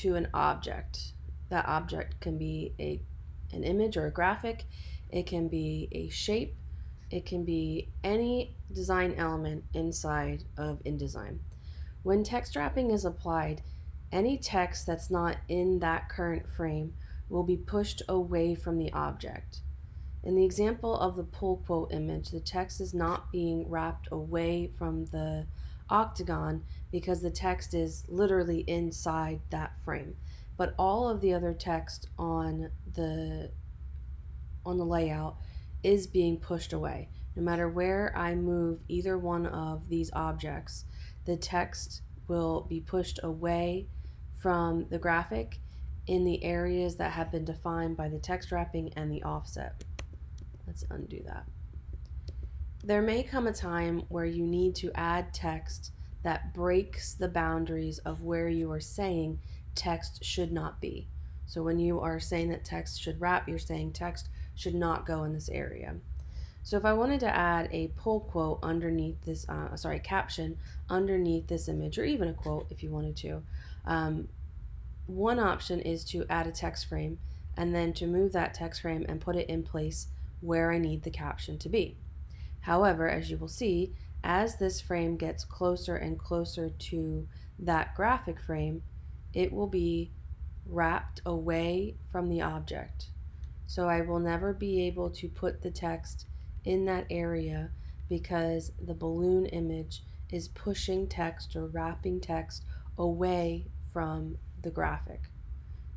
to an object. That object can be a, an image or a graphic, it can be a shape, it can be any design element inside of InDesign. When text wrapping is applied, any text that's not in that current frame will be pushed away from the object. In the example of the pull quote image, the text is not being wrapped away from the octagon because the text is literally inside that frame. But all of the other text on the on the layout is being pushed away. No matter where I move either one of these objects, the text will be pushed away from the graphic in the areas that have been defined by the text wrapping and the offset. Let's undo that. There may come a time where you need to add text that breaks the boundaries of where you are saying text should not be. So when you are saying that text should wrap, you're saying text should not go in this area. So if I wanted to add a pull quote underneath this, uh, sorry, caption underneath this image, or even a quote if you wanted to, um, one option is to add a text frame and then to move that text frame and put it in place where I need the caption to be. However, as you will see, as this frame gets closer and closer to that graphic frame, it will be wrapped away from the object. So I will never be able to put the text in that area because the balloon image is pushing text or wrapping text away from the graphic.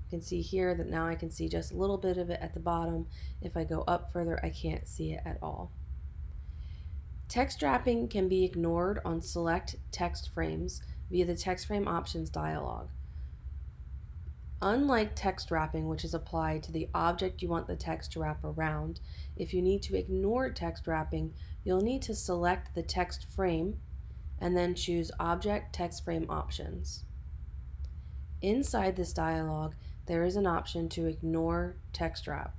You can see here that now I can see just a little bit of it at the bottom. If I go up further, I can't see it at all. Text wrapping can be ignored on select text frames via the text frame options dialog. Unlike text wrapping, which is applied to the object you want the text to wrap around, if you need to ignore text wrapping, you'll need to select the text frame and then choose Object Text Frame Options. Inside this dialog, there is an option to ignore text wrap.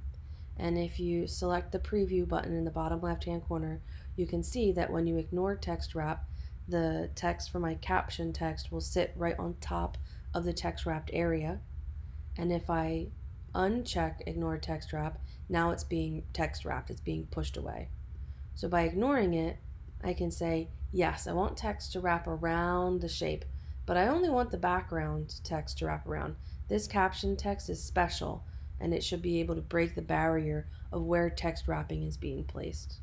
And if you select the preview button in the bottom left hand corner, you can see that when you ignore text wrap, the text for my caption text will sit right on top of the text wrapped area and if I uncheck ignore text wrap, now it's being text wrapped, it's being pushed away. So by ignoring it, I can say, yes, I want text to wrap around the shape, but I only want the background text to wrap around. This caption text is special, and it should be able to break the barrier of where text wrapping is being placed.